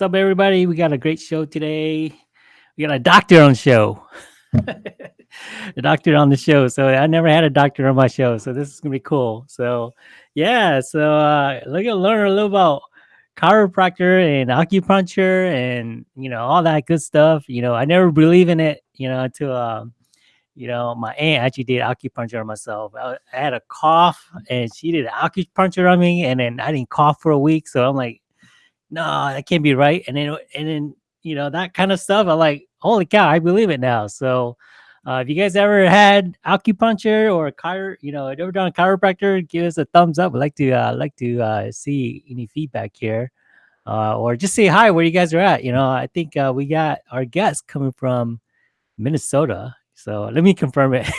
What's up, everybody? We got a great show today. We got a doctor on the show. the doctor on the show. So I never had a doctor on my show. So this is gonna be cool. So yeah, so uh look at learn a little about chiropractor and acupuncture and you know all that good stuff. You know, I never believe in it, you know, until um you know, my aunt actually did acupuncture on myself. I, I had a cough and she did acupuncture on me, and then I didn't cough for a week. So I'm like, no, that can't be right. And then, and then, you know, that kind of stuff. I like, holy cow, I believe it now. So, uh, if you guys ever had acupuncture or chiro, you know, ever done a chiropractor, give us a thumbs up. I'd like to, uh, like to uh, see any feedback here, uh, or just say hi where you guys are at. You know, I think uh, we got our guest coming from Minnesota. So let me confirm it.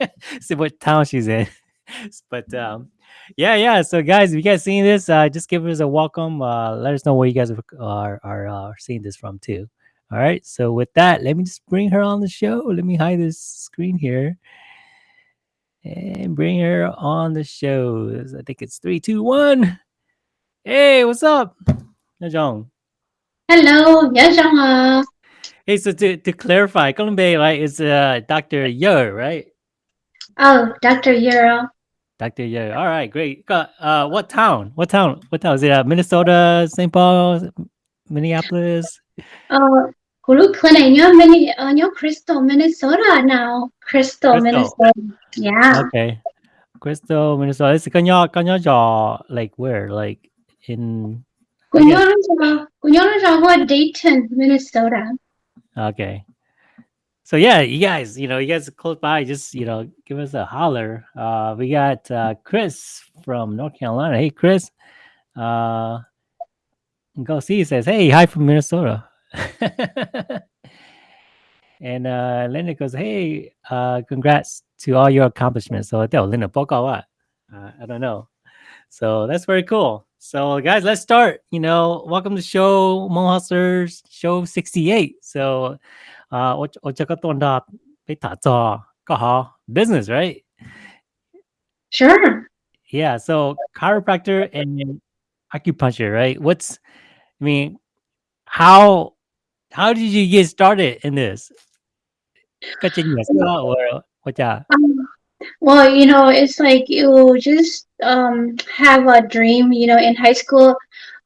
see what town she's in. but um, yeah, yeah. So guys, if you guys seeing this, uh, just give us a welcome. Uh, let us know where you guys are are, are uh, seeing this from too. All right. So with that, let me just bring her on the show. Let me hide this screen here and bring her on the show. I think it's three, two, one. Hey, what's up, Yajong? Hello, Yajong. Hey, so to, to clarify, Columbe, right, is uh, Dr. Yer, right? Oh, Dr. Yer. Dr. Yo. All right, great. Uh, what town? What town? What town? Is it uh, Minnesota, St. Paul, Minneapolis? Uh, nhớ, Mini, uh, nhớ Crystal, Minnesota now. Crystal. Minnesota. Yeah. Okay. Crystal, Minnesota. It's Kanya Kanya Jaw, like where? Like in của nhớ nó cho của nhớ nó Dayton, Minnesota. okay. So yeah, you guys, you know, you guys close by, just you know, give us a holler. Uh we got uh Chris from North Carolina. Hey Chris. Uh go see says, Hey, hi from Minnesota. and uh Linda goes, Hey, uh congrats to all your accomplishments. So Linda? Uh, I don't know. So that's very cool. So guys, let's start. You know, welcome to show Mo Hustlers show 68. So uh, Ochakatonda Petato Kaha business, right? Sure. Yeah. So chiropractor and acupuncture, right? What's, I mean, how, how did you get started in this? Um, well, you know, it's like you just um, have a dream, you know, in high school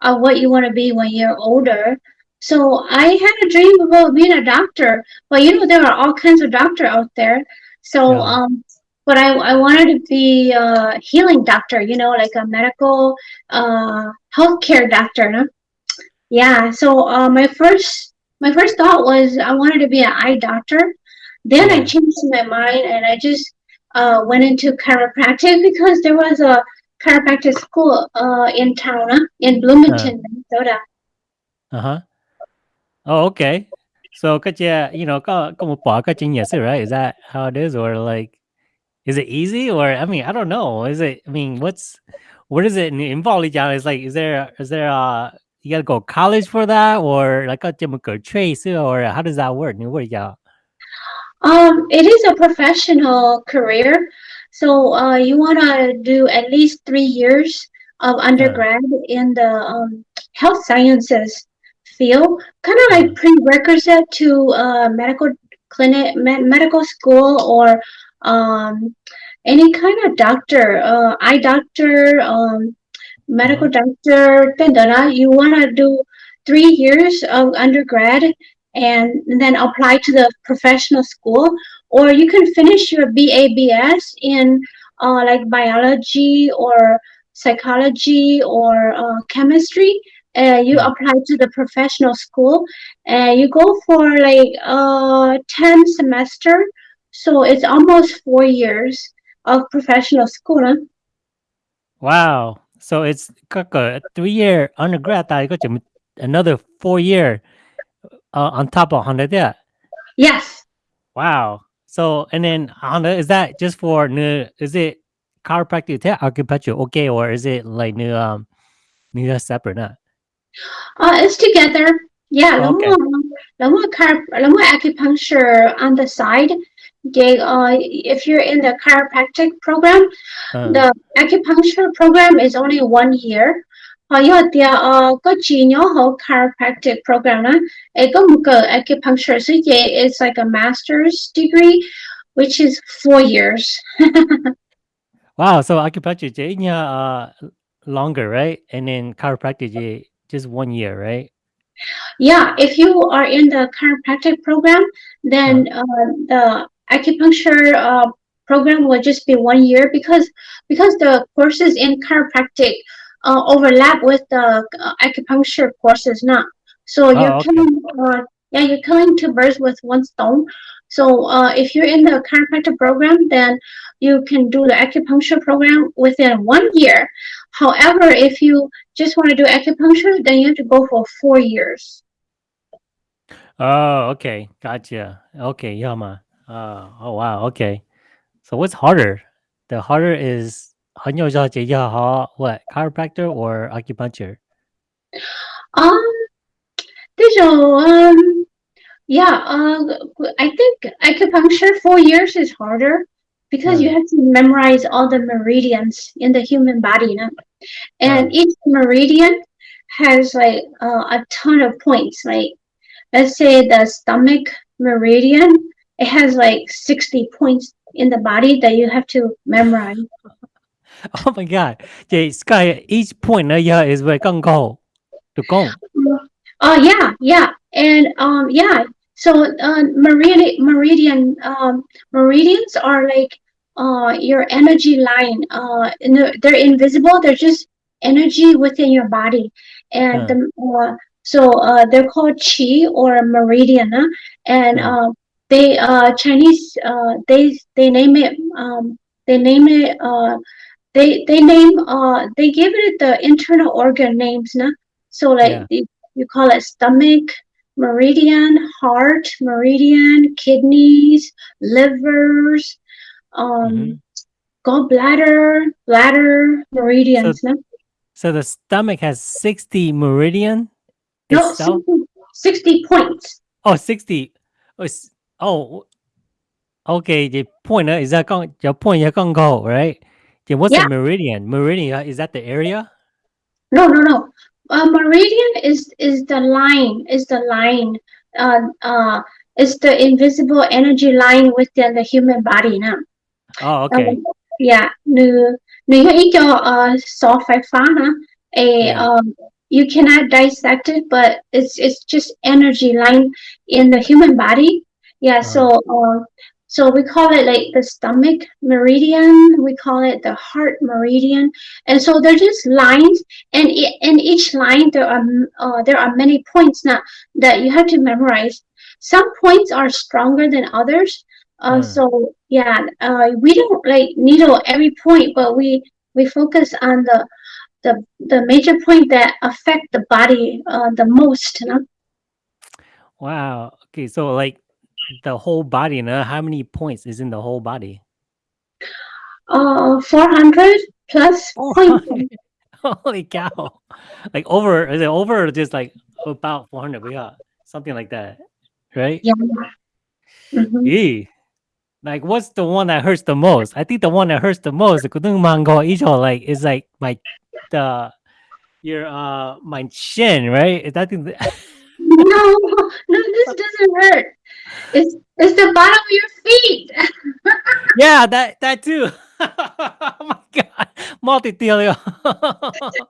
of what you want to be when you're older. So I had a dream about being a doctor, but you know, there are all kinds of doctor out there. So, Yeah. um, but I, I wanted to be a healing doctor, you know, like a medical uh, healthcare doctor. No? Yeah. So uh, my first my first thought was I wanted to be an eye doctor. Then I changed my mind and I just uh, went into chiropractic because there was a chiropractic school uh, in town, huh? in Bloomington, Minnesota. Uh-huh. Oh, okay. So could you, you know, một bỏ cái kinh right? Is that how it is? Or like is it easy? Or I mean, I don't know. Is it I mean, what's what is it in involved? It's like is there is there uh you gotta go to college for that or like a trace or how does that work? What yeah. Um, it is a professional career, so uh, you want to do at least three years of undergrad in the um, health sciences field, kind of like prerequisite to uh, medical clinic, med- medical school, or um, any kind of doctor, uh, eye doctor, um, medical doctor. da-da-da. You want to do three years of undergrad and then apply to the professional school or you can finish your BABS in uh, like biology or psychology or uh, chemistry uh, you apply to the professional school and you go for like uh 10 semester so it's almost four years of professional school huh? Wow. So it's like a three year undergrad that got you another four year uh, on top of Honda that. yes Wow. So and then Honda is that just for new is it chiropractic acupuncture okay or is it like new um new separate not? Oh, it's together. Yeah, okay. lumbar acupuncture on the side. They, uh, if you're in the chiropractic program, uh. the acupuncture program is only one year. Uh, uh, chiropractic program acupuncture so yeah, it's like a master's degree, which is four years. wow, so acupuncture is uh, longer, right? And then chiropractic just one year, right? Yeah, if you are in the chiropractic program, then uh, the acupuncture uh, program will just be one year because because the courses in chiropractic uh, overlap with the uh, acupuncture courses now. So you're Oh, okay. killing, uh, yeah, you're killing two birds with one stone. So uh, if you're in the chiropractic program, then you can do the acupuncture program within one year. However, if you just want to do acupuncture, then you have to go for four years. Oh, okay. Gotcha. Okay, Yama. Uh, oh wow, okay. So what's harder? The harder is 很有效解药好 what chiropractor or acupuncture? Um, there's a um, yeah. Uh, I think acupuncture four years is harder because you Mm. have to memorize all the meridians in the human body, you know? and Mm. each meridian has like uh, a ton of points. Like, let's say the stomach meridian, it has like sixty points in the body that you have to memorize. Oh my god. Okay, Sky, each point uh, yeah, is where can go to go. Oh yeah, yeah, and um yeah. So uh, meridian meridian um meridians are like uh your energy line uh and they're, invisible they're just energy within your body and Huh. the uh, so uh they're called chi or meridian and Yeah. uh they uh chinese uh they they name it um they name it uh they they name uh they give it the internal organ names so like Yeah. you, you call it stomach meridian heart meridian kidneys livers um Mhm. gallbladder bladder meridians nah? So the stomach has 60 meridian no 60, 60 points Oh, 60. Oh, oh, okay. The point uh, is that your point you can go, right? Then what's Yeah. a meridian? Meridian uh, is that the area? no no no uh, meridian is is the line is the line uh uh is the invisible energy line within the human body now Oh, okay. Um, yeah, nếu nếu như ý cho uh, so phái phá hả, a Yeah. um, you cannot dissect it, but it's it's just energy line in the human body. Yeah, so uh, so we call it like the stomach meridian. We call it the heart meridian, and so they're just lines, and in each line there are uh, there are many points now that you have to memorize. Some points are stronger than others. Uh, Hmm. So yeah, uh, we don't like needle every point, but we we focus on the the the major point that affect the body uh, the most. You know? Wow. Okay, so like the whole body, you know, how many points is in the whole body? Uh, four hundred plus points. 400. Holy cow. Like over, is it over or just like about 400? We got something like that, right? Yeah. Mhm. Yeah. Like what's the one that hurts the most? I think the one that hurts the most, the kudung mango icho, like is like my the your uh my chin, right? Is that thing No, no, this doesn't hurt. It's it's the bottom of your feet. yeah, that that too. oh my god. Multi-telio.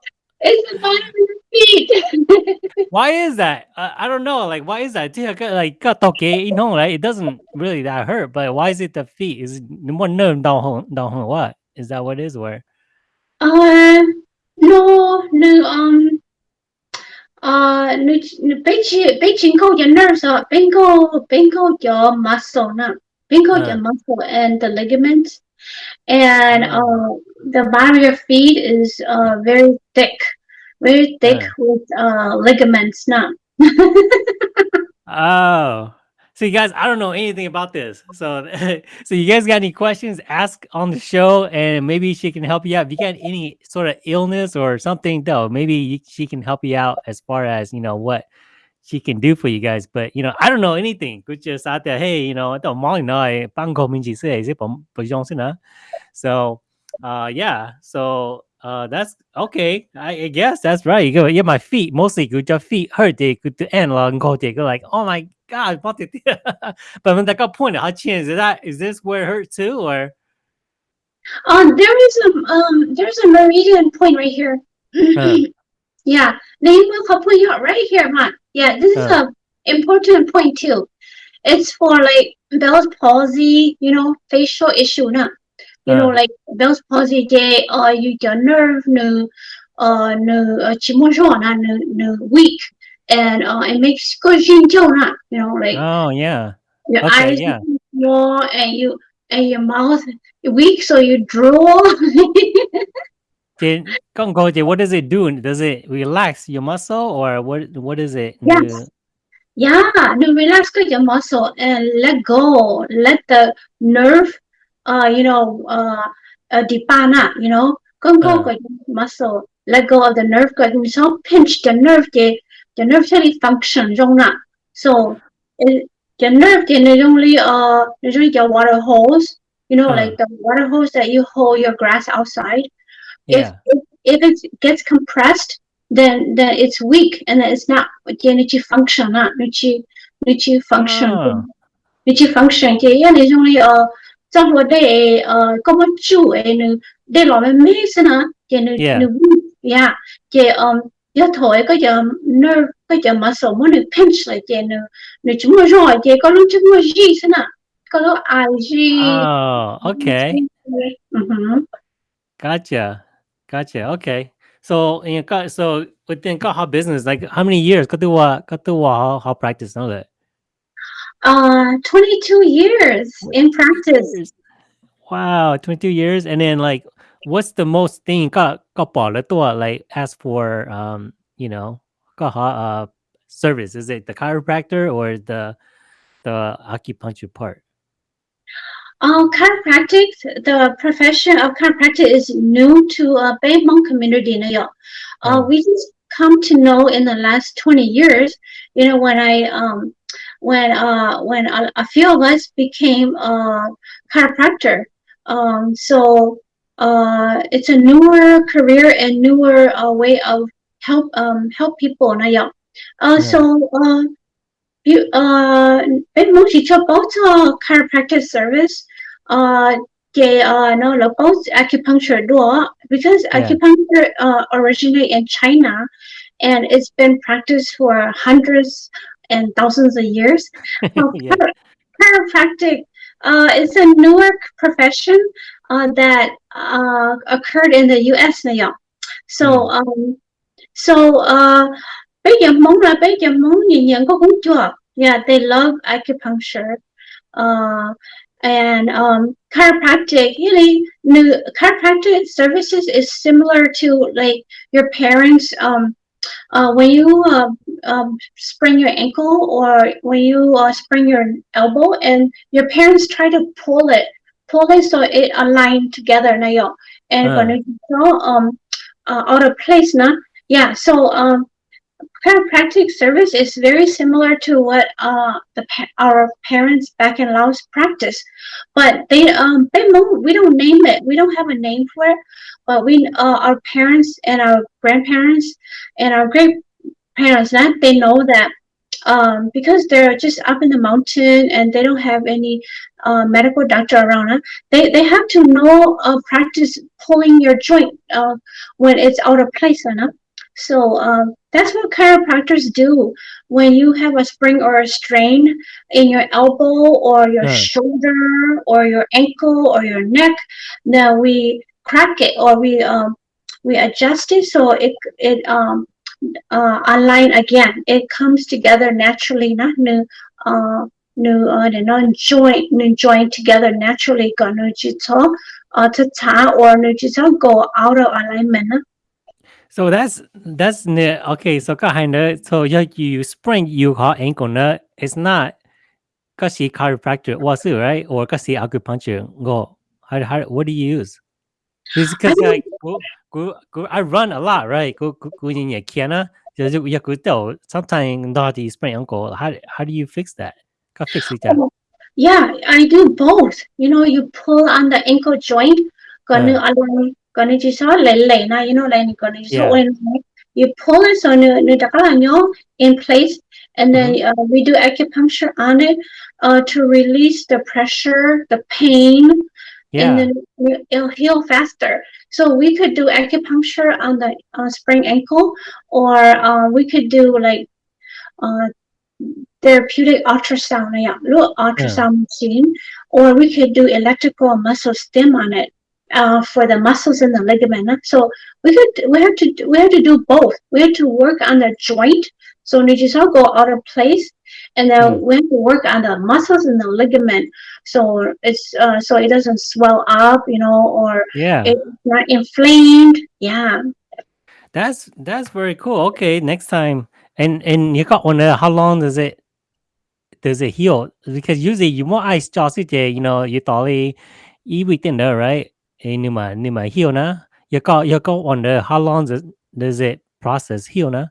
It's the bottom of your feet. why is that? Uh, I don't know. Like, why is that? Like, okay, you know, right? It doesn't really that hurt, but why is it the feet? Is it more no down down what? Is that what it is? Where? uh, no, no, um, uh, your nerves are benko benko your muscle now benko your muscle and the ligaments and uh, the bottom of your feet is uh, very thick very thick with uh, ligaments now oh so you guys, I don't know anything about this. So, so you guys got any questions? Ask on the show, and maybe she can help you out. If you got any sort of illness or something, though, maybe she can help you out as far as you know what she can do for you guys. But you know, I don't know anything. Good just out there. Hey, you know, say is it So, uh, yeah. So, uh, that's okay. I, I guess that's right. You go, yeah, my feet mostly good. Your feet hurt. They good to end long. Go, they go like, oh my god, what but when that got pointed, how chance is that? Is this where it hurt too, or? Um, there is a um, there's a meridian point right here. Huh. yeah, name will put you right here, man. Yeah, this is Huh. a important point too. It's for like Bell's palsy, you know, facial issue, nah you know like those positive or you your nerve no uh no uh, chimojon no no weak and uh it makes you know like oh yeah your okay, eyes yeah. more and you and your mouth weak so you draw Kung Koji, what does it do? Does it relax your muscle or what what is it? Yes. Yeah, no, relax your muscle and let go. Let the nerve uh, you know, uh, uh, dipana, you know, con ah. muscle, let go of the nerve của chúng so pinch the nerve the the nerve really function. So it, the nerve can nó only uh usually the water hose, you know, uh. like the water hose that you hold your grass outside. Yeah. If, if, if it gets compressed, then then it's weak and then it's not the energy function, not energy energy function. Ah. Energy function. Yeah, it's only uh trong vấn đề ờ, có một chủ ấy nữ để lo về mỹ sinh hả chị nữ Yeah. nữ yeah chị um giờ thôi có giờ nerve có giờ mà số mà nữ pinch lại chị nữ nữ chúng nó rồi chị có lúc chúng nó gì sinh hả có lúc ai gì Oh, ừ, okay. Ừ hử. Gotcha. Gotcha. Okay. So, in your, so within Kaha business, like how many years? Katuwa, katuwa, what how practice know that? Uh, 22 years in practice. Wow, 22 years. And then like what's the most thing ka ka like ask for um, you know, kaha uh service? Is it the chiropractor or the the acupuncture part? Uh, chiropractic, the profession of chiropractic is new to uh, Bay Hmong community in New York. Uh, Mm. we just come to know in the last 20 years, you know, when I, um, when, uh, when a, a few of us became a chiropractor. Um, so, uh, it's a newer career and newer uh, way of help, um, help people Uh, Yeah. so, uh, you, uh, bên muốn chỉ cho both uh, chiropractic service, uh, cái uh, no, both acupuncture door because Yeah. acupuncture uh, originated in China and it's been practiced for hundreds and thousands of years. Uh, yeah. chiropractic uh, is a newer profession uh, that uh, occurred in the U.S. now. So, um, so uh, bây giờ muốn là bây giờ muốn nhìn nhận có cũng chưa. Yeah, they love acupuncture. Uh, and um, chiropractic, really, new chiropractic services is similar to like your parents. Um, uh, when you uh, um, sprain your ankle or when you uh, sprain your elbow, and your parents try to pull it, pull it so it align together. Now, yo, and Uh. go um uh, out of place, na. Yeah. So um, chiropractic service is very similar to what uh the our parents back in Laos practice, but they um we don't name it. We don't have a name for it, but we uh, our parents and our grandparents and our great parents that they know that um because they're just up in the mountain and they don't have any uh, medical doctor around uh, they they have to know uh, practice pulling your joint uh, when it's out of place uh, so um, that's what chiropractors do when you have a sprain or a strain in your elbow or your Right. shoulder or your ankle or your neck. Now we crack it or we um, we adjust it so it it um uh, align again. It comes together naturally, not new uh new uh the non joint new joint together naturally. Got no jito uh to ta or no jito go out of alignment. So that's that's ne okay. So kind of so you you sprain you call ankle nut. It's not kasi chiropractor was it right or kasi acupuncture go. How, how what do you use? Because I like go, go, go, I run a lot right. Go go go in your kiana. Just you could tell sometimes not the sprain ankle. How how do you fix that? Ka fix it Yeah, I do both. You know, you pull on the ankle joint, gonna align, gonna so lay lay na, you know, Yeah. so in you pull it so nu nu dakalanyo in place, and then Mm-hmm. uh, we do acupuncture on it uh, to release the pressure, the pain, Yeah. and then it- it'll heal faster. So we could do acupuncture on the uh, sprained ankle, or uh, we could do like uh, therapeutic ultrasound, yeah, ultrasound machine, or we could do electrical muscle stim on it uh, for the muscles and the ligament. So we could we have to we have to do both. We have to work on the joint, so it just all go out of place, and then Mm. we have to work on the muscles and the ligament, so it's uh, so it doesn't swell up, you know, or yeah. it's not inflamed. Yeah. That's that's very cool. Okay, next time. And and you got one. How long does it does it heal? Because usually you more ice just you know, you thought eat within there, right? You might you might heal na. You got you got one there. How long does does it process heal na?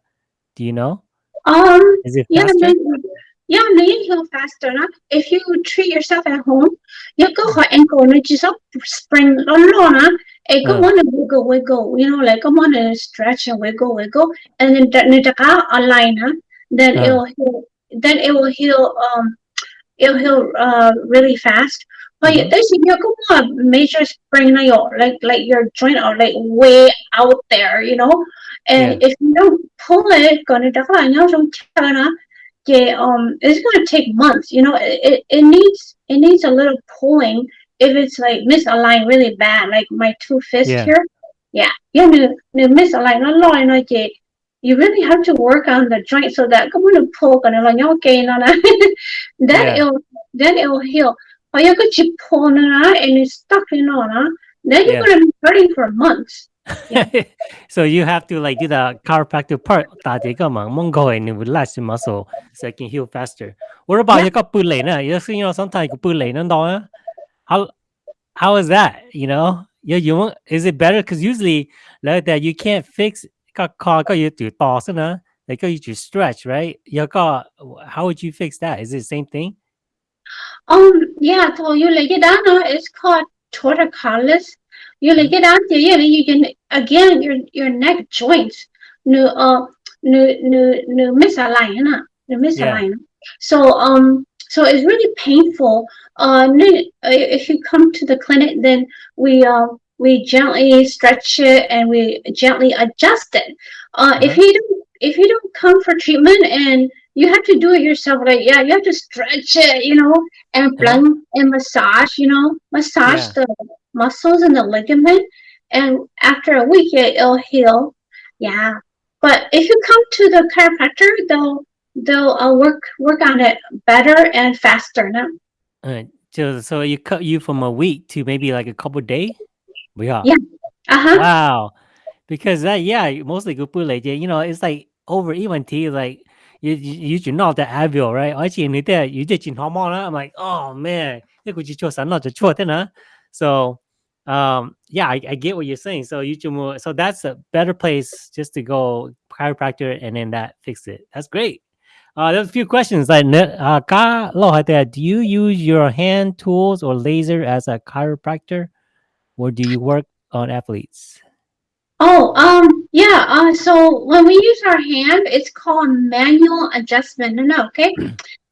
Do you know? Um. Is it Yeah, faster? yeah, then you heal faster. No? If you treat yourself at home, you go for ankle and just up spring alone. No? Hey, go Uh. on and wiggle, wiggle. You know, like come on and stretch and wiggle, wiggle, and then that align. Huh? Then Uh. it will heal. Then it will heal. Um, it'll heal uh really fast. But Mhm. there's you go on major sprain na your like like your joint are like way out there, you know. And if you don't pull it, gonna yeah, um, it's gonna take months. You know, it, it, needs it needs a little pulling if it's like misaligned really bad, like my two fists Yeah. here, yeah, yeah, misaligned, no lo, no, yeah. You really have to work on the joint so that come on pull and like okay, no, then Yeah. it'll then it'll heal But you could chip pull and it's stuck in on, then you're Yeah. gonna be hurting for months. so you have to like do the chiropractic part 打这个嘛，蒙个人 relax the muscle so it can heal faster. What about Yeah. 一个背离呢？有时 you know sometimes 个背离呢当啊，how how is that? You know, you you won't, is it better? Because usually like that you can't fix 个个个要条度先啦，你个要条 stretch right？有个 how would you fix that? Is it the same thing? Um, yeah, so you lay it uh, it's called torticollis. You lay it down, yeah, you can, again, your, your neck joints, no, uh, no, no, no misaligned, uh, no misaligned. So, um, so it's really painful. Uh, uh, if you come to the clinic, then we, uh, we gently stretch it and we gently adjust it. Uh, if Uh-huh. you don't, if you don't come for treatment and you have to do it yourself, like, yeah, you have to stretch it, you know, and Uh-huh. blend and massage, you know, massage Yeah. the muscles and the ligament. And after a week, it, it'll heal. Yeah. But if you come to the chiropractor, they'll they'll uh, work work on it better and faster. now Uh, so so you cut you from a week to maybe like a couple day? Yeah. Yeah. Uh huh. Wow. Because that yeah, mostly good like you know, it's like over even tea like you you you should know the Advil, right? 而且你的you did hormone, I'm like, oh man, 这个就做啥那就做的呢。So um yeah, I, I get what you're saying. So you should move, so that's a better place just to go chiropractor and then that fix it. That's great. Uh, there's a few questions like uh, ka lo hai there, do you use your hand tools or laser as a chiropractor or do you work on athletes? Oh, um, yeah. Uh, so when we use our hand, it's called manual adjustment. No, no, okay.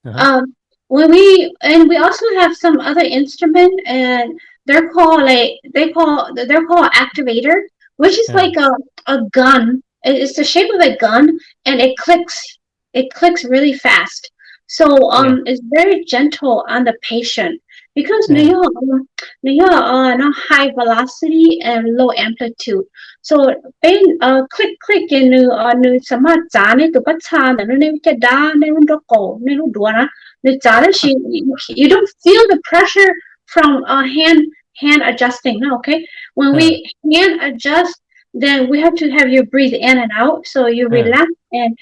Uh-huh. Um, when we and we also have some other instrument, and they're called like they call they're called activator, which is Yeah. like a a gun. It's the shape of a gun, and it clicks. It clicks really fast. So um, it's very gentle on the patient because Yeah. they are um, they are uh, no high velocity and low amplitude. So bên uh, click click in nu uh, nu sama cha ne tu pa cha na nu ne cha da ne nu do ko ne nu do na nu cha da she you, don't feel the pressure from uh, hand hand adjusting no okay when we hand adjust then we have to have you breathe in and out so you Yeah. relax and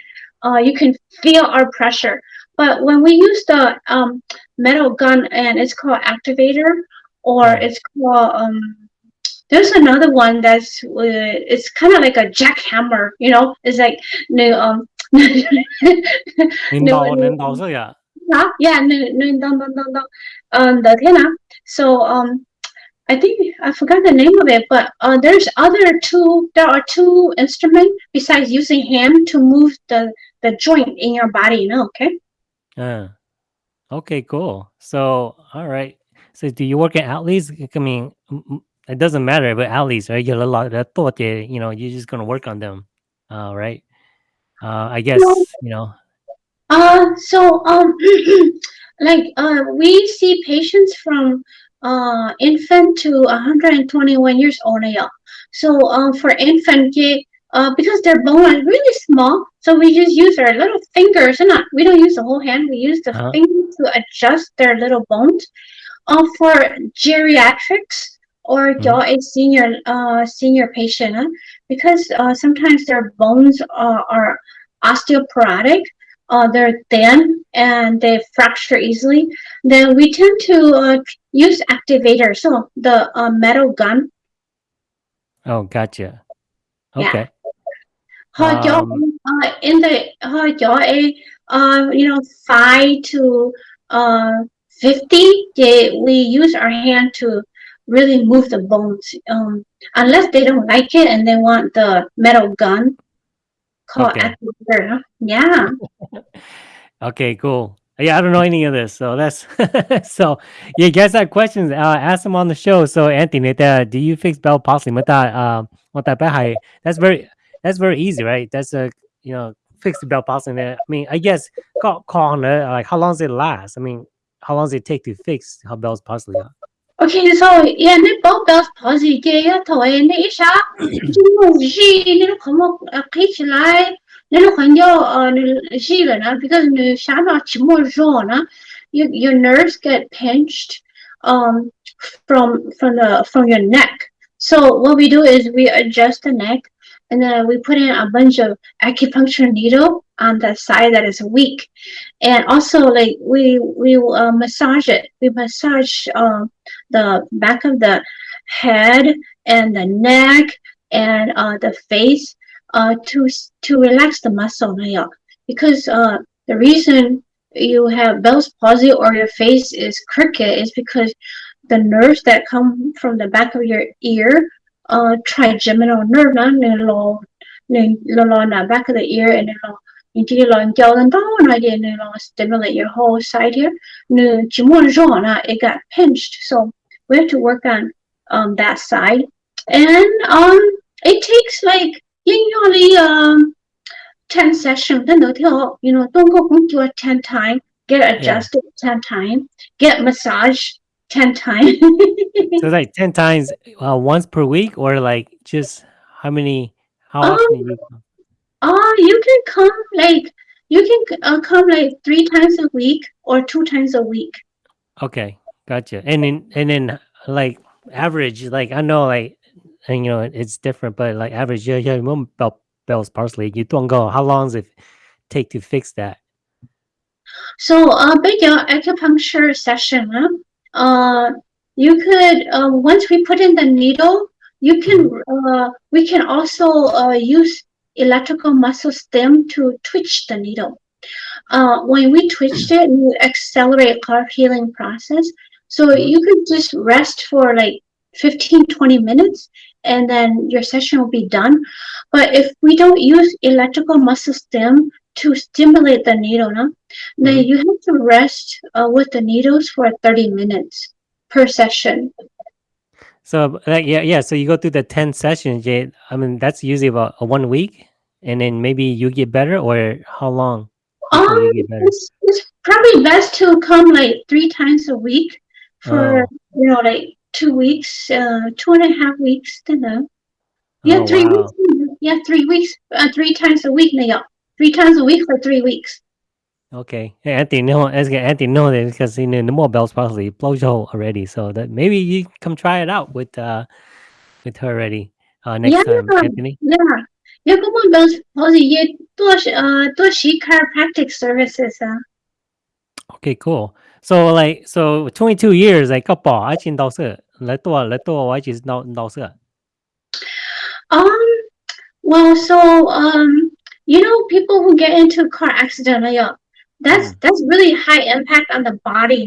uh, you can feel our pressure but when we use the um, metal gun and it's called activator or Yeah. it's called um, there's another one that's uh, it's kind of like a jackhammer you know it's like no um 领导领导这个 Huh? Yeah, no, no, no, no, no, no. Um, the Tena. So, um, I think I forgot the name of it, but uh, there's other two. There are two instruments besides using hand to move the the joint in your body. You know, okay? Uh, okay, cool. So, all right. So, do you work at athletes? I mean, m- m- it doesn't matter, but athletes, right? You're a lot of thought, you know, you're just gonna work on them, uh, right? Uh, I guess you know. Uh, so um, like uh, we see patients from uh infant to 121 years old now. So um, for infant, yeah, uh, because their bone is really small, so we just use our little fingers, and not we don't use the whole hand. We use the Uh-huh. fingers to adjust their little bones. Uh, for geriatrics or Mhm. you're a senior uh senior patient, huh? because uh, sometimes their bones uh, are osteoporotic uh, they're thin and they fracture easily, then we tend to uh, use activator. So the uh, metal gun. Oh, gotcha. Okay. Họ Um, uh, in the cho a uh, you know five to uh, fifty. They, we use our hand to really move the bones. Um, unless they don't like it and they want the metal gun called Okay. Yeah. Okay, cool. Yeah, I don't know any of this, so that's so. You guys have questions? Uh, ask them on the show. So, Anthony, that do you fix Bell palsy? What? Um, what that? bad? That's very that's very easy, right? That's a you know fixed bell passing there. I mean, I guess corner like how long does it last? I mean, how long does it take to fix how bell's palsy? Okay, so yeah, the ball bells palsy, yeah, to and the isha, she little come up a pitch you little when you're she because you shama chimor your your nerves get pinched um from from the from your neck. So what we do is we adjust the neck and then we put in a bunch of acupuncture needle on the side that is weak. And also like we we uh, massage it. We massage um, the back of the head and the neck and uh, the face uh, to to relax the muscle because uh, the reason you have Bell's palsy or your face is crooked is because the nerves that come from the back of your ear uh, trigeminal nerve nó nên lo nên lo lo na back of the ear and then lo into lo giao lên đó na then lo stimulate your whole side here. Nên chỉ muốn rõ na it got pinched so we have to work on um, that side. And um it takes like usually um 10 sessions then the you know don't go to a 10 time get adjusted 10 time get massage 10 times So like ten times uh, once per week, or like just how many? How Um, often? You, Uh, you can come like you can uh, come like three times a week or two times a week. okay, gotcha. And then and then like average, like I know like and you know it's different, but like average, yeah, yeah, bell Bell's palsy. You don't go. How long does it take to fix that? So, uh, big uh, acupuncture session, huh? Uh, you could uh, once we put in the needle, you can uh, we can also uh, use electrical muscle stim to twitch the needle. Uh, when we twitched it, we accelerate our healing process. So you could just rest for like 15, 20 minutes and then your session will be done. But if we don't use electrical muscle stim to stimulate the needle, no, then Mhm. you have to rest uh, with the needles for 30 minutes per session. So like yeah, yeah. So you go through the ten sessions. Yeah, I mean that's usually about a one week, and then maybe you get better, or how long Um, you get better? it's, it's probably best to come like three times a week for, Oh. you know, like two weeks, uh, two and a half weeks, you know. Yeah, Oh, three wow. weeks. Yeah, three weeks, uh, three times a week now Three times a week for three weeks. Okay. Hey, Anthony, no, as Anthony know that because you know the more bells possibly blows your already. So that maybe you come try it out with uh with her already uh next Yeah, time, Anthony. yeah. Yeah, come on, Bells. Posey, yeah, 多是呃多是 chiropractic services 啊。 Okay, cool. So like so twenty two years like 个宝爱情导师来多来多我一起导导师。 Um, well, so um, you know, people who get into a car accident, that's mm. that's really high impact on the body.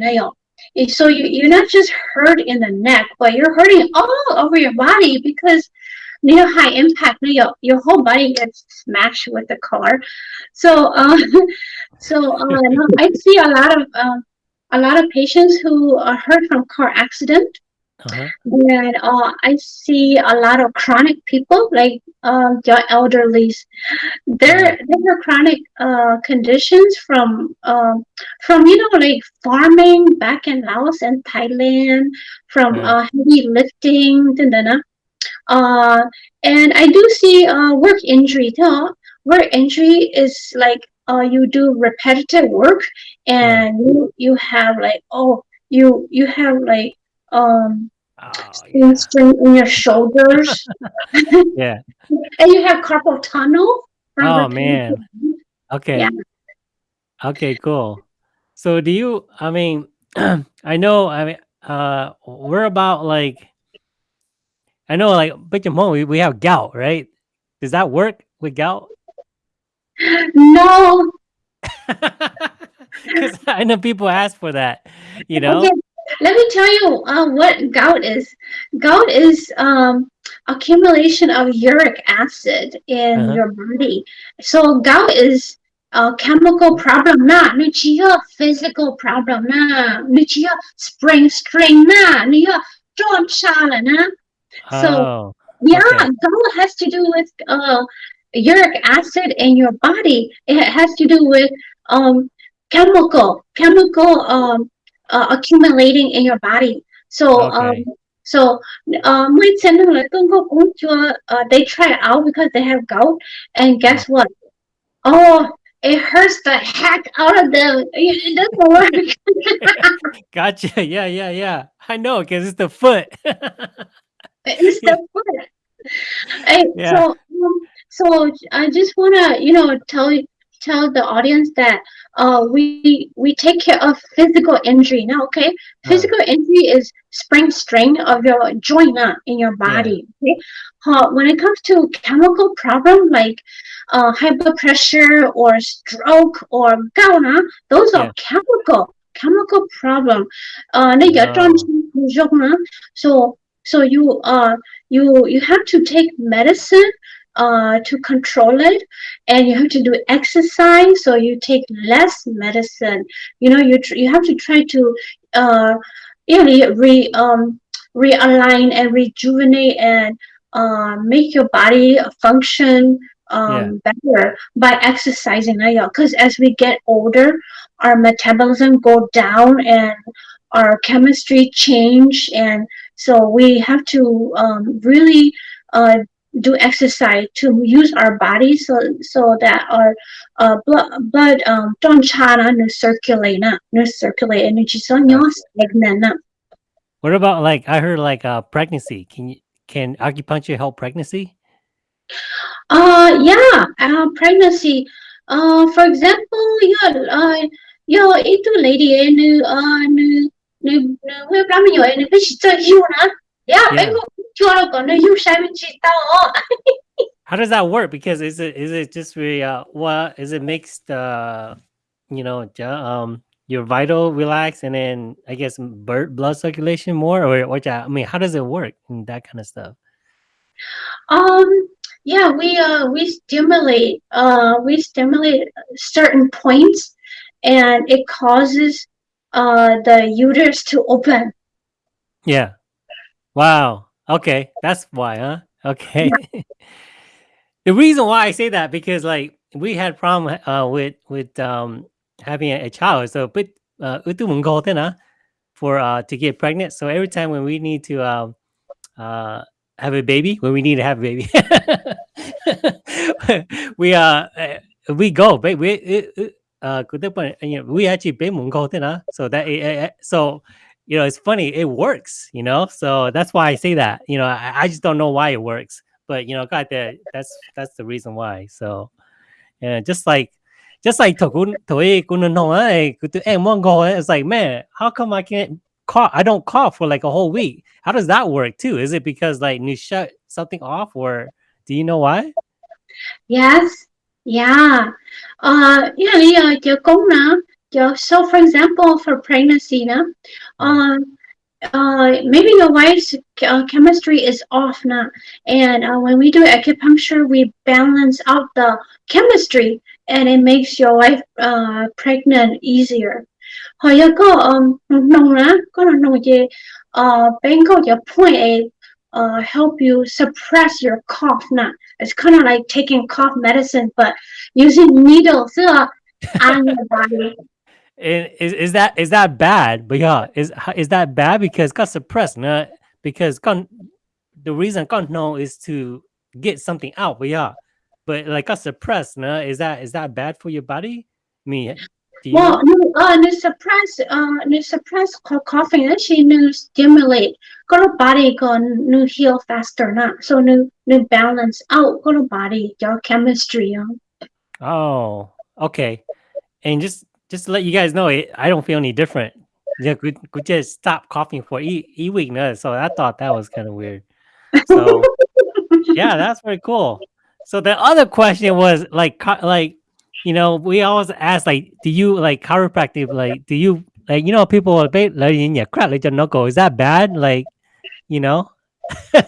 So you, you're not just hurt in the neck, but you're hurting all over your body because you know, high impact, you your whole body gets smashed with the car. So, uh, so uh, I see a lot of uh, a lot of patients who are hurt from car accident uh-huh. And uh, I see a lot of chronic people, like um, the elderlies. They're they have chronic uh, conditions from um, from you know like farming back in Laos and Thailand, from Yeah. uh, heavy lifting, dun, dun, dun. uh, and I do see uh, work injury too. Work injury is like uh, you do repetitive work, and you you have like oh you you have like um Oh, string in your shoulders yeah. and you have carpal tunnel Oh man. Okay. Yeah. Okay, cool. So do you I mean I know I mean uh we're about like I know like but we, we have gout, right? Does that work with gout? no Because I know people ask for that, you know? Okay, let me tell you uh, what gout is. Gout is um, accumulation of uric acid in uh -huh. your body. So gout is a chemical problem na, nuchia physical problem na, nuchia spring string na, nuchia don't na. So oh, yeah, okay. gout has to do with uh, uric acid in your body. It has to do with um, chemical chemical um, uh, accumulating in your body. So um, so uh, my channel là con có cũng uh, they try it out because they have gout, and guess what? Oh, it hurts the heck out of them. It doesn't work. Gotcha. Yeah, yeah, yeah. I know because it's the foot. It's the foot. Hey, Yeah. so um, so I just wanna you know tell you tell the audience that uh, we we take care of physical injury now. Okay, physical uh, injury is sprain strain of your joint uh, in your body. Yeah. Okay, uh, when it comes to chemical problem like uh, high blood pressure or stroke or gout, uh, those yeah. are chemical chemical problem. Uh, wow. Uh, so so you uh you you have to take medicine uh to control it and you have to do exercise so you take less medicine you know you tr- you have to try to uh really re um realign and rejuvenate and uh make your body function Yeah. um better by exercising because as we get older our metabolism go down and our chemistry change and so we have to um, really uh, do exercise to use our body so so that our uh, blood blood um don't chana no circulate na no circulate energy so no Gotcha. stagnant na. What about like I heard like uh pregnancy? Can you can acupuncture help pregnancy? Uh yeah, uh, pregnancy. Uh, for example, your uh your itu lady eh, nu uh nu nu nu we blam yo eh, bi chi zhe yu na. Yeah, Yeah. Ben ko chu lo ko nu yu sha mi chi tao. How does that work? Because is it is it just really uh what is it makes the you know um your vital relax and then I guess bird blood circulation more or what I mean how does it work and that kind of stuff? Um, yeah, we uh we stimulate uh we stimulate certain points and it causes uh the uterus to open. Yeah. Wow. Okay. That's why, huh? Okay. the reason why I say that because like we had problem uh with with um having a, a child. So but uh for uh to get pregnant. So every time when we need to um uh have a baby, when we need to have a baby, we uh uh, we go, but we uh good point, you know, we actually pay mungko na. So that it, it- so you know it's funny it works you know so that's why i say that you know i, I just don't know why it works but you know got that that's that's the reason why so yeah just like just like Toei Kunan Hong, eh, kutu- eh, Mongo, eh, it's like man how come i can't cough i don't cough for like a whole week how does that work too is it because like you shut something off or do you know why Yes, yeah. Uh, yeah, yeah, your công na. Your, so for example, for pregnancy na, uh, uh, maybe your wife's uh, chemistry is off now, and uh, when we do acupuncture, we balance out the chemistry, and it makes your wife uh, pregnant easier. Hồi your point a uh help you suppress your cough now. It's kind of like taking cough medicine, but using needles on your body. And is is that is that bad? But yeah, is is that bad because got suppressed? Nah, because con the reason got no is to get something out. But yeah, but like got suppressed. Nah, is that is that bad for your body? Me. you Well, know? no, uh, no suppress, uh, no suppress co- coughing. Actually, no stimulate. Got a body go no heal faster, not so no no balance out. Got a body your chemistry. Uh. Oh, okay. And just just to let you guys know, it, I don't feel any different. Yeah, could could just stop coughing for e e week. So I thought that was kind of weird. So. yeah that's very cool so the other question was like like you know we always ask like do you like chiropractic like do you like you know people be like your crap like your knuckle is that bad like you know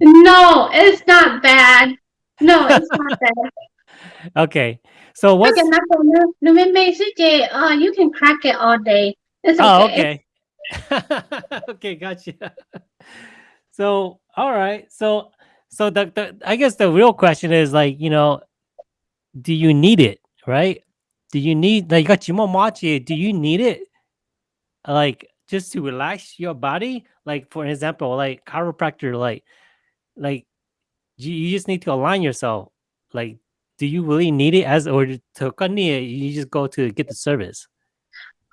No, it's not bad. No, it's not bad. Okay so what's Okay, knuckle, no, no, me- me- CJ, uh, you can crack it all day. It's oh okay. okay okay gotcha so all right so so the, the i guess the real question is like you know do you need it right do you need like got more do you need it like just to relax your body? Like for example, like chiropractor, like like you, you just need to align yourself. Like, do you really need it as or to you just go to get the service?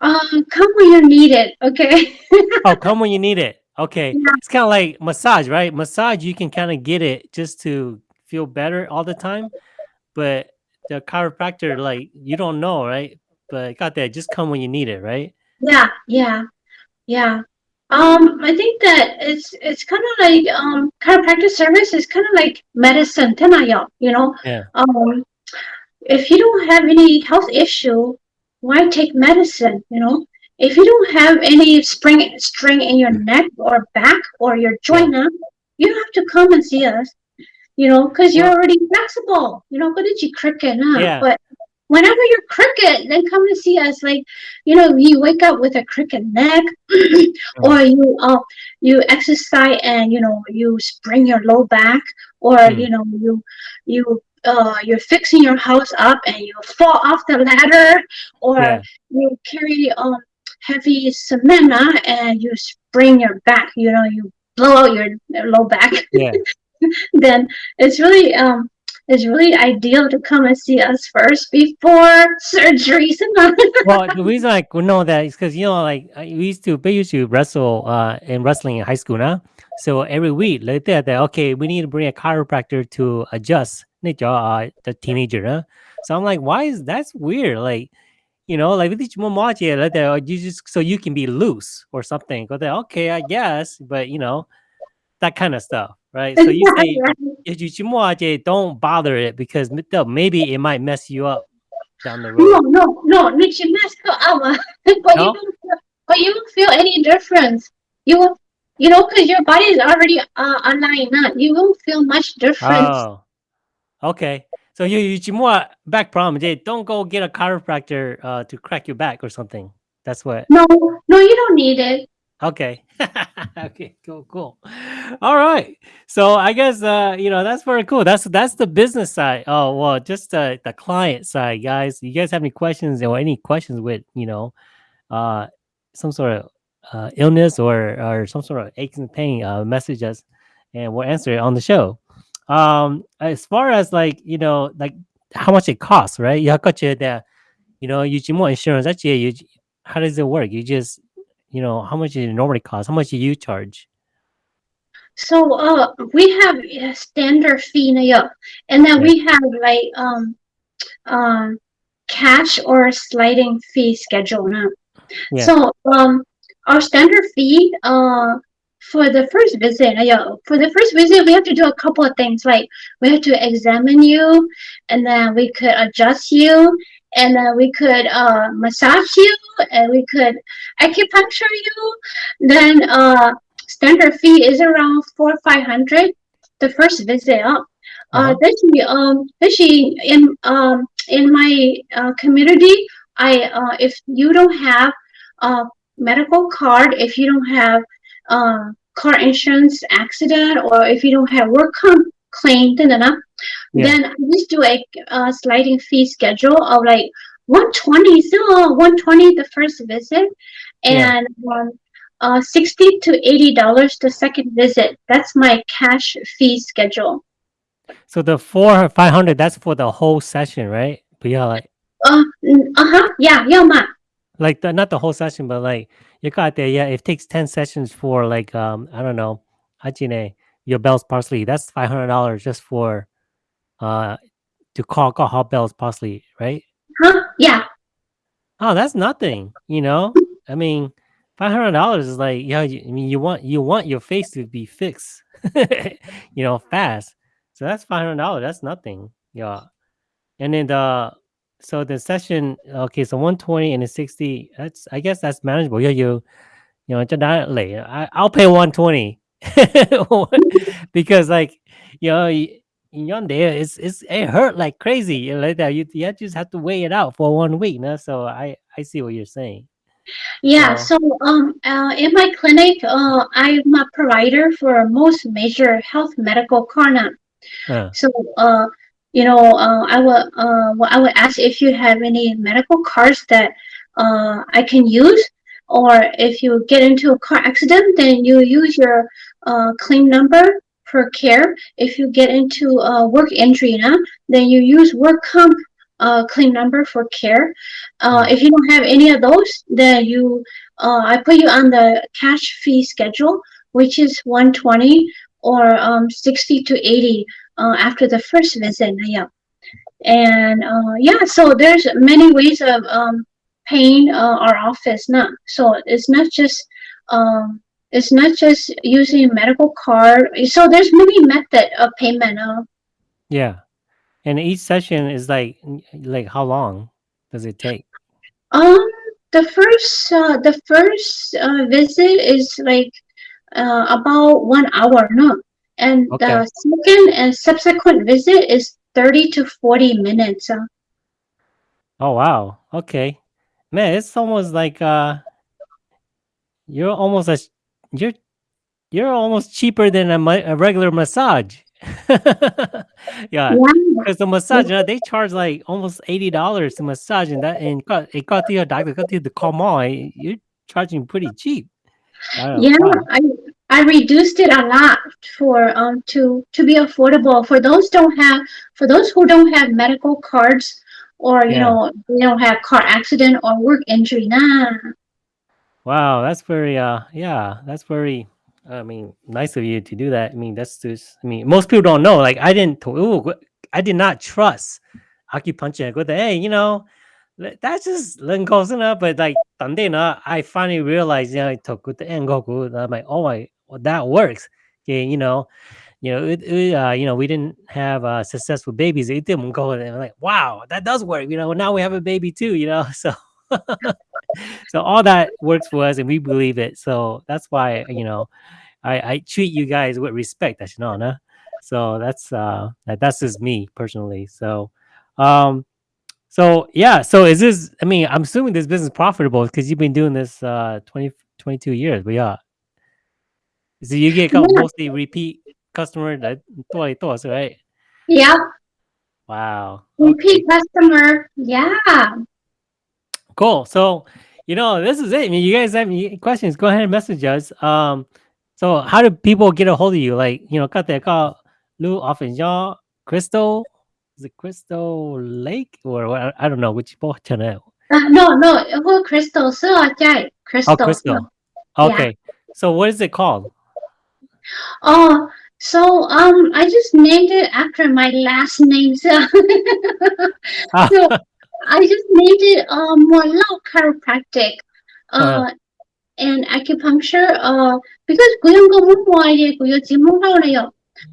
Um, come when you need it, okay? oh, come when you need it. Okay. Yeah. It's kind of like massage, right? Massage, you can kind of get it just to feel better all the time. But the chiropractor, like, you don't know, right? But got that. Just come when you need it, right? Yeah, yeah, yeah. Um, I think that it's it's kind of like um chiropractic service is kind of like medicine, tenaya, you know. Yeah. Um, if you don't have any health issue, why take medicine? You know, if you don't have any spring string in your neck or back or your joint, yeah. you don't have to come and see us. You know, because you're already flexible. You know, go to cricket, huh? Yeah. But whenever you're crooked, then come to see us. Like, you know, you wake up with a crooked neck, or you uh, you exercise and you know you spring your low back, or mm. you know you you uh, you're fixing your house up and you fall off the ladder, or yeah. you carry um heavy cement and you spring your back. You know, you blow out your low back. Yeah. then it's really um it's really ideal to come and see us first before surgeries. well, the reason I know that is because you know, like we used to, we used to wrestle uh, in wrestling in high school now. So every week, like that, that okay, we need to bring a chiropractor to adjust uh, the teenager. Huh? So I'm like, why is that's weird? Like, you know, like like that, you just so you can be loose or something. There, okay, I guess, but you know, that kind of stuff, right? So you say if don't bother it because maybe it might mess you up down the road. No, no, no, you mess up, but no? you don't, feel, but you won't feel any difference. You will, you know, because your body is already uh, aligned up. You won't feel much difference. Oh, okay. So you you more back problem. They don't go get a chiropractor uh, to crack your back or something. That's what. No, no, you don't need it. Okay. okay, cool, cool. All right. So I guess uh, you know, that's very cool. That's that's the business side. Oh, well, just uh, the client side, guys. You guys have any questions or any questions with, you know, uh some sort of uh illness or or some sort of aches and pain, uh message us and we'll answer it on the show. Um as far as like, you know, like how much it costs, right? You got you that, you know, you more insurance. Actually, you how does it work? You just you know, how much it normally cost? How much do you charge? So uh, we have a standard fee and then we have like um um cash or sliding fee schedule now. Yeah. So um our standard fee uh for the first visit, yeah, for the first visit we have to do a couple of things like we have to examine you and then we could adjust you and then we could uh, massage you and we could acupuncture you. Then uh, standard fee is around four five hundred the first visit up. Uh, uh-huh. actually, um, actually in um in my uh, community, I uh, if you don't have a medical card, if you don't have uh, car insurance accident, or if you don't have work comp claim, then yeah. then I just do a, a sliding fee schedule of like 120 so 120 the first visit and yeah. um, uh, 60 to 80 dollars the second visit that's my cash fee schedule so the four 500 that's for the whole session right but yeah like uh, uh-huh yeah yeah ma. like the, not the whole session but like you got there yeah it takes 10 sessions for like um i don't know Hajine, your Bell's palsy that's $500 just for uh to call call hot Bell's palsy right Huh? Yeah. Oh, that's nothing. You know, I mean, five hundred dollars is like, yeah. You, I mean, you want you want your face to be fixed, you know, fast. So that's five hundred dollars. That's nothing. Yeah. And then the so the session, okay, so one twenty and a sixty. That's I guess that's manageable. Yeah, you, you know, I I'll pay one twenty because like you know in your there, it's it's it hurt like crazy. Like that, you, you just have to wait it out for one week. No? So I I see what you're saying. Yeah. So, so um, uh, in my clinic, uh, I'm a provider for most major health medical corner. Uh. So uh, you know, uh, I will uh, well, I would ask if you have any medical cards that uh I can use or if you get into a car accident, then you use your uh, claim number for care. If you get into a work injury, now, then you use work comp uh, claim number for care. Uh, if you don't have any of those, then you uh, I put you on the cash fee schedule, which is 120 or um, 60 to 80 uh, after the first visit. Yeah. And uh, yeah, so there's many ways of um, paying uh, our office. Not so it's not just um, it's not just using a medical card. So there's many method of payment. Uh, Yeah. And each session is like like how long does it take? um, the first uh, the first uh, visit is like uh, about one hour, no, and Okay. the second and subsequent visit is 30 to 40 minutes. Uh, Oh wow. Okay. Man, it's almost like uh you're almost as you're you're almost cheaper than a, a regular massage. yeah, yeah, because the massage, you know, they charge like almost eighty dollars to massage, and that and got it got to your doctor, got to the on, you're charging pretty cheap. I don't know. yeah, I I reduced it a lot for um to to be affordable for those don't have for those who don't have medical cards or you Yeah. know they don't have car accident or work injury. Nah, Wow, that's very uh yeah, that's very I mean, nice of you to do that. I mean, that's just I mean, most people don't know. Like I didn't ooh, I did not trust acupuncture go there, hey, you know, that's just close enough, but like I finally realized, you know, I took the engoku. I'm like, oh my, well, that works. Okay, you know, you know, it, it, uh, you know, we didn't have uh, successful babies. It didn't go. And I'm like, wow, that does work. You know, now we have a baby too. You know, so so all that works for us and we believe it. So that's why you know i i treat you guys with respect no so that's uh that, that's just me personally. So um so yeah so is this i mean i'm assuming this business profitable because you've been doing this uh 20 22 years but yeah. So you get mostly repeat customer that 多多 right? Yeah, wow. Okay. repeat customer. Yeah. Cool. So, you know, this is it. I mean, you guys have any questions? Go ahead and message us. Um, so how do people get a hold of you? Like, you know, got that call Lou often y'all Crystal. Is it Crystal Lake or what? I- don't know which both channel. Uh, no, no, who crystal? So, yeah, crystal. Oh, Crystal. Yeah. Okay. So what is it called? Oh, so um, I just named it after my last name. So, so I just made it "um Moua Lor chiropractic uh, uh. and acupuncture uh, because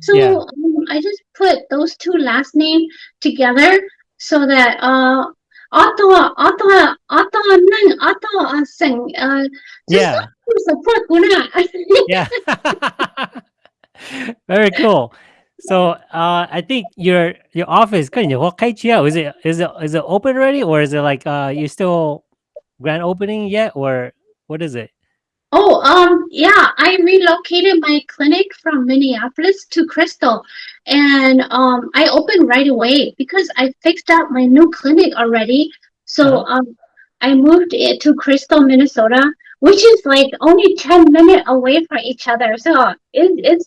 so yeah. um, I just put those two last names together so that uh, Ottawa, Ottawa, Ottawa, Nang, Ottawa, Sing. Yeah. Support, yeah. Very cool. So uh I think your your office good. What kind Is it is it is it open already or is it like uh you still grand opening yet or what is it? Oh, um, yeah, I relocated my clinic from Minneapolis to Crystal, and um, I opened right away because I fixed up my new clinic already. So Uh-huh. um, I moved it to Crystal, Minnesota, which is like only 10 minutes away from each other. So it, it's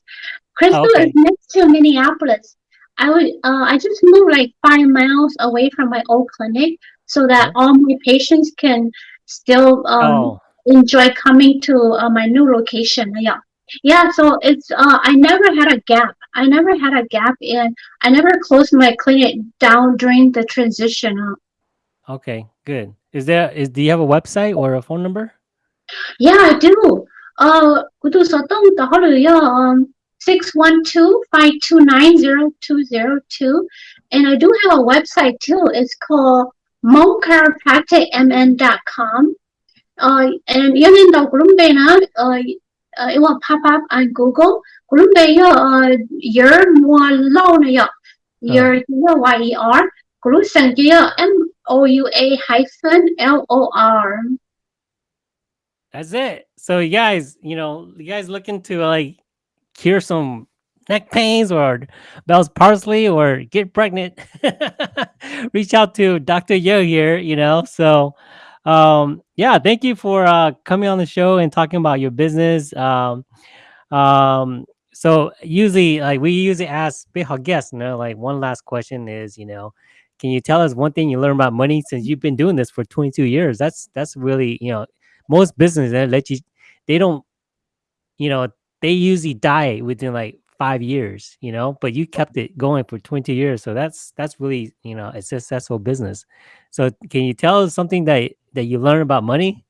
Crystal okay. is next to Minneapolis. I would uh, I just moved like five miles away from my old clinic so that Uh-huh. all my patients can still um, Oh, enjoy coming to uh, my new location. Yeah. Yeah, so it's uh I never had a gap. I never had a gap in I never closed my clinic down during the transition. Uh, okay, good. Is there is do you have a website or a phone number? yeah, I do. Uh kudu sotong tahaluya um 612-529-0202 and I do have a website too. It's called monchiropracticmn.com. Uh, and yun daw na uh, uh, it will pop up on Google. Kulumbe yo uh, yer mo lo na yo. Yer yo y e r. Kulusang yo m o u a hyphen l o r. That's it. So you guys, you know, you guys looking to like cure some neck pains or Bell's palsy or get pregnant, reach out to Dr. Yo here, you know. So um, yeah, thank you for uh, coming on the show and talking about your business. Um, um, so usually, like we usually ask big guests, you know, like one last question is, you know, can you tell us one thing you learned about money since you've been doing this for 22 years? That's that's really, you know, most businesses they let you, they don't, you know, they usually die within like five years, you know, but you kept it going for 20 years. So that's that's really, you know, a successful business. So can you tell us something that that you learned about money?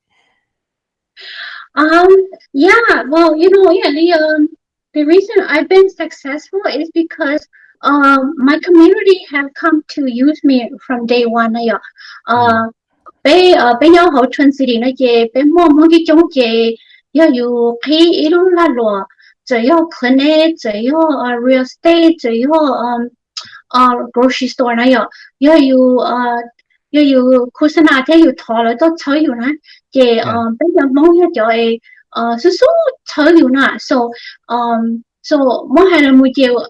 Um, yeah, well, you know, yeah, the um the reason I've been successful is because um my community have come to use me from day one 那样，呃，被呃被要好春子里那些被默默的中介 要有可以一路拉罗，只要 clinic，只要呃 real estate，只要嗯呃 grocery store 那样，要有呃要有可是那天有淘了都炒有呢，嘅嗯。比较忙一就係呃是所炒有呢，so um so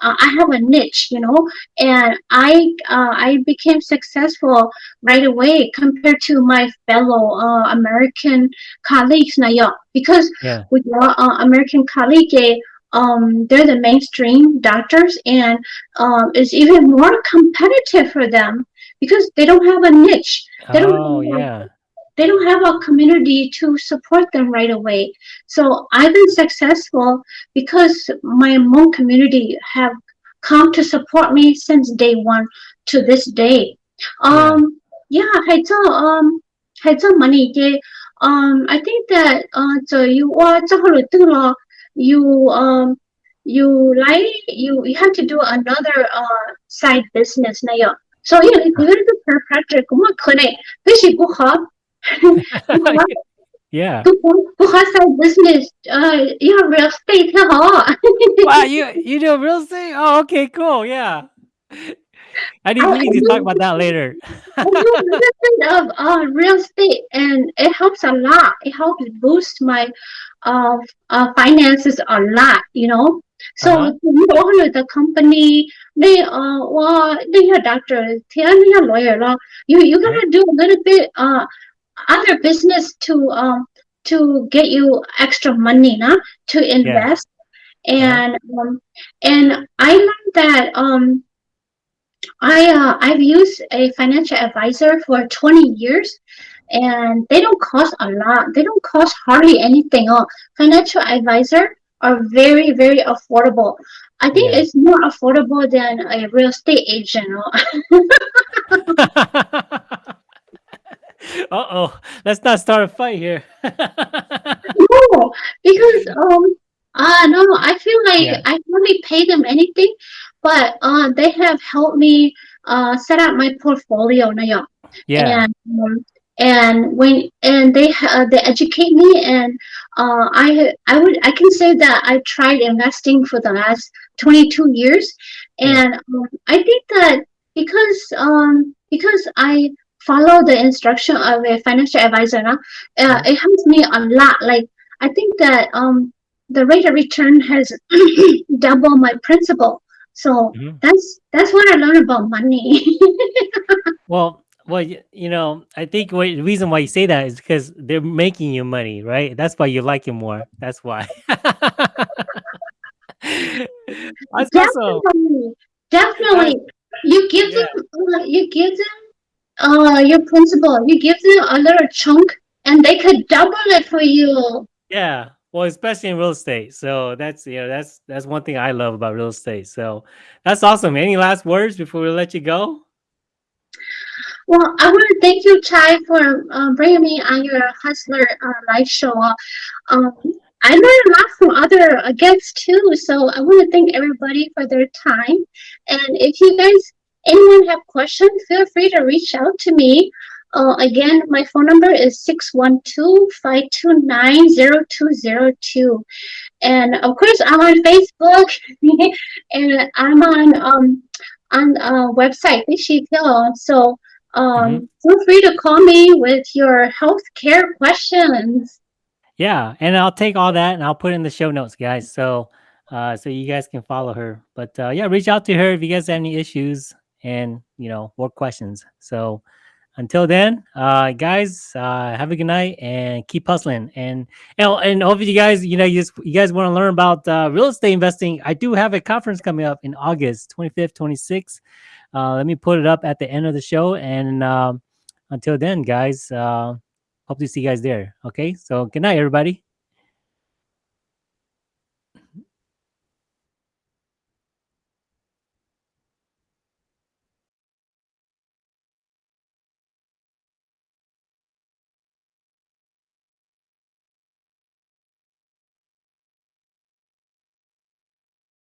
uh, I have a niche, you know, and I uh, I became successful right away compared to my fellow uh, American colleagues now, because Yeah. with your uh, American colleague, eh, um, they're the mainstream doctors, and um, it's even more competitive for them because they don't have a niche. They don't Oh yeah they don't have a community to support them right away. So I've been successful because my Hmong community have come to support me since day one to this day. Um, yeah, yeah um, um, I think that uh, so you uh, are you um you like you you have to do another uh side business na so yeah, if you go to chiropractor cũng mà khởi này cái yeah. Because I business, uh, yeah, real estate. wow, you you do real estate? Oh, okay, cool. Yeah. I didn't need to talk about that later. of uh, real estate, and it helps a lot. It helps boost my uh, uh finances a lot. You know, so uh -huh. owner the company, they uh well, they are doctor, they are lawyer. You you gonna uh-huh. do a little bit uh other business to um to get you extra money, nah, to invest. And um, and I learned that um I uh, I've used a financial advisor for 20 years and they don't cost a lot. They don't cost hardly anything. Oh, financial advisor are very, very affordable. I think Yeah. it's more affordable than a real estate agent. oh. uh oh. Let's not start a fight here. no, because um uh no, I feel like Yeah. I hardly pay them anything, but uh they have helped me uh set up my portfolio now. yeah. and um, and when and they uh, they educate me and uh, I I would I can say that I tried investing for the last 22 years Yeah. and um, I think that because um because I follow the instruction of a financial advisor now, uh, it helps me a lot like I think that um the rate of return has double my principal so Mhm. that's that's what I learned about money Well, well, you know, I think what, the reason why you say that is because they're making you money, right? That's why you like it more. That's why. Definitely, definitely. You give Yeah. them, you give them, uh, your principal. You give them a little chunk, and they could double it for you. Yeah. Well, especially in real estate. So that's you know that's that's one thing I love about real estate. So that's awesome. Any last words before we let you go? Well, I want to thank you, Chai, for uh, bringing me on your Hustler uh, live show. Um, I learned a lot from other uh, guests too, so I want to thank everybody for their time. And if you guys, anyone have questions, feel free to reach out to me. Uh, again, my phone number is 612-529-0202. And of course, I'm on Facebook and I'm on um on a website, Bishi Pillow. So um, feel free to call me with your healthcare questions. Yeah, and I'll take all that and I'll put in the show notes, guys. So uh so you guys can follow her. But uh yeah, reach out to her if you guys have any issues and you know, more questions. So until then, uh, guys, uh, have a good night and keep hustling. And and, and hope you guys, you know, you, just, you guys want to learn about uh, real estate investing. I do have a conference coming up in August 25th, 26th. Uh, let me put it up at the end of the show. And um, until then, guys, uh, hope to see you guys there. Okay. So good night, everybody.